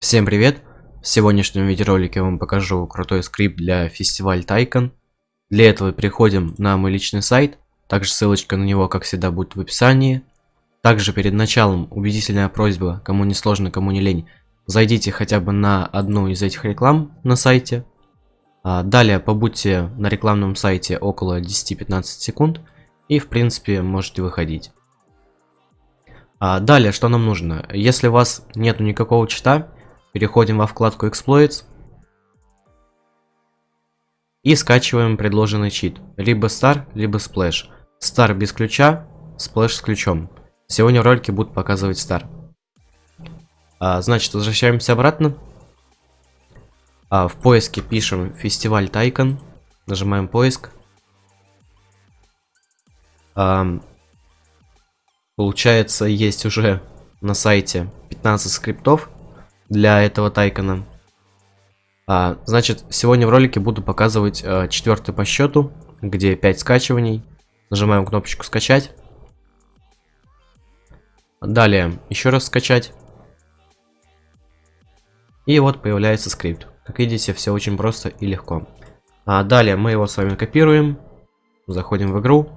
Всем привет! В сегодняшнем видеоролике я вам покажу крутой скрипт для фестиваль Тайкон. Для этого переходим на мой личный сайт, также ссылочка на него, как всегда, будет в описании. Также перед началом убедительная просьба, кому не сложно, кому не лень, зайдите хотя бы на одну из этих реклам на сайте. А далее побудьте на рекламном сайте около 10-15 секунд и в принципе можете выходить. А далее, что нам нужно? Если у вас нету никакого чита, Переходим во вкладку Exploits. И скачиваем предложенный чит. Либо Star, либо Splash. Star без ключа, Splash с ключом. Сегодня в ролике будут показывать Star. А, значит, возвращаемся обратно. А, в поиске пишем фестиваль Тайкон. Нажимаем поиск. А, получается, есть уже на сайте 15 скриптов для этого тайкона. А, значит, сегодня в ролике буду показывать а, четвертый по счету, где 5 скачиваний. Нажимаем кнопочку скачать. Далее еще раз скачать. И вот появляется скрипт. Как видите, все очень просто и легко. А далее мы его с вами копируем. Заходим в игру.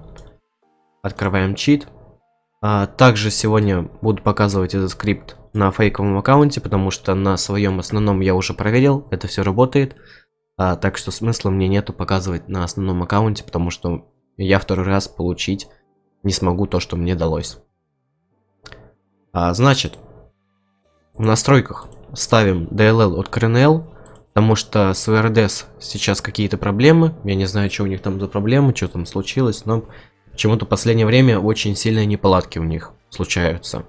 Открываем чит. А, также сегодня буду показывать этот скрипт на фейковом аккаунте, потому что на своем основном я уже проверил, это все работает. А, так что смысла мне нету показывать на основном аккаунте, потому что я второй раз получить не смогу то, что мне далось. А, значит, в настройках ставим DLL от CRNL, потому что с VRDS сейчас какие-то проблемы. Я не знаю, что у них там за проблемы, что там случилось, но Почему-то в последнее время очень сильные неполадки у них случаются.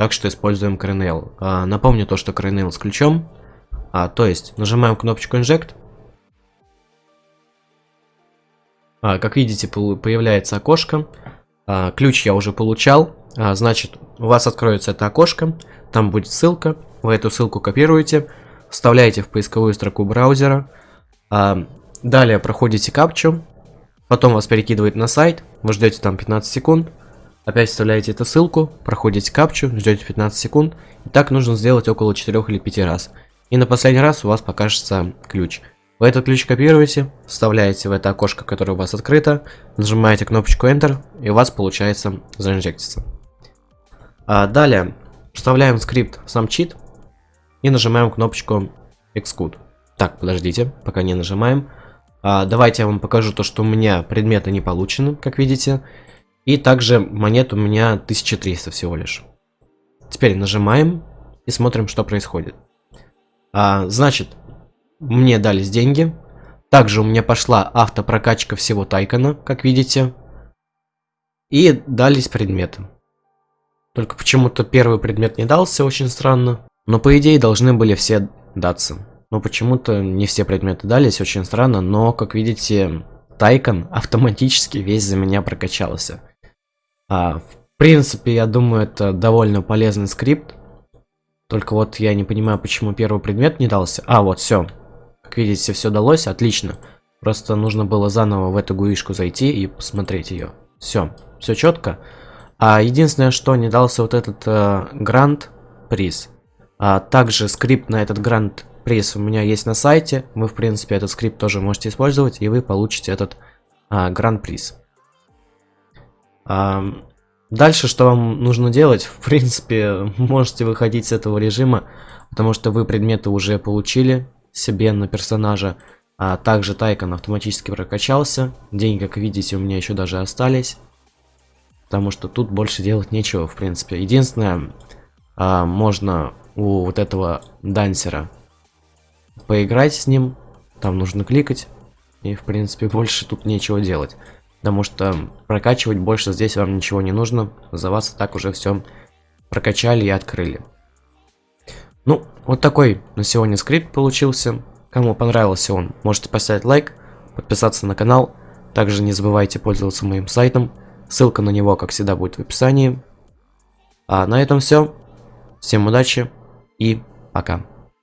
Так что используем Kernel. А, напомню то, что Kernel с ключом. А, то есть, нажимаем кнопочку Inject. А, как видите, появляется окошко. А, ключ я уже получал. А, значит, у вас откроется это окошко. Там будет ссылка. Вы эту ссылку копируете. Вставляете в поисковую строку браузера. А, далее проходите капчу. Потом вас перекидывает на сайт, вы ждете там 15 секунд, опять вставляете эту ссылку, проходите капчу, ждете 15 секунд, и так нужно сделать около 4 или 5 раз. И на последний раз у вас покажется ключ. Вы этот ключ копируете, вставляете в это окошко, которое у вас открыто, нажимаете кнопочку Enter, и у вас получается заинжектиться. А далее вставляем скрипт сам чит и нажимаем кнопочку Xcode. Так, подождите, пока не нажимаем. А, давайте я вам покажу то, что у меня предметы не получены, как видите. И также монет у меня 1300 всего лишь. Теперь нажимаем и смотрим, что происходит. А, значит, мне дались деньги. Также у меня пошла автопрокачка всего Тайкона, как видите. И дались предметы. Только почему-то первый предмет не дался, очень странно. Но по идее должны были все даться. Но почему-то не все предметы дались, очень странно, но, как видите, Тайкон автоматически весь за меня прокачался. А, в принципе, я думаю, это довольно полезный скрипт. Только вот я не понимаю, почему первый предмет не дался. А, вот, все. Как видите, все далось, отлично. Просто нужно было заново в эту гуишку зайти и посмотреть ее. Все, все четко. А единственное, что не дался вот этот э, грант приз. А также скрипт на этот грант приз у меня есть на сайте. Вы, в принципе, этот скрипт тоже можете использовать, и вы получите этот а, гран-приз. А, дальше, что вам нужно делать? В принципе, можете выходить с этого режима, потому что вы предметы уже получили себе на персонажа. А также Тайкон автоматически прокачался. Деньги, как видите, у меня еще даже остались. Потому что тут больше делать нечего, в принципе. Единственное, а, можно у вот этого дансера поиграть с ним, там нужно кликать, и в принципе больше тут нечего делать. Потому что прокачивать больше здесь вам ничего не нужно, за вас и так уже все прокачали и открыли. Ну, вот такой на сегодня скрипт получился. Кому понравился он, можете поставить лайк, подписаться на канал. Также не забывайте пользоваться моим сайтом. Ссылка на него, как всегда, будет в описании. А на этом все. Всем удачи и пока.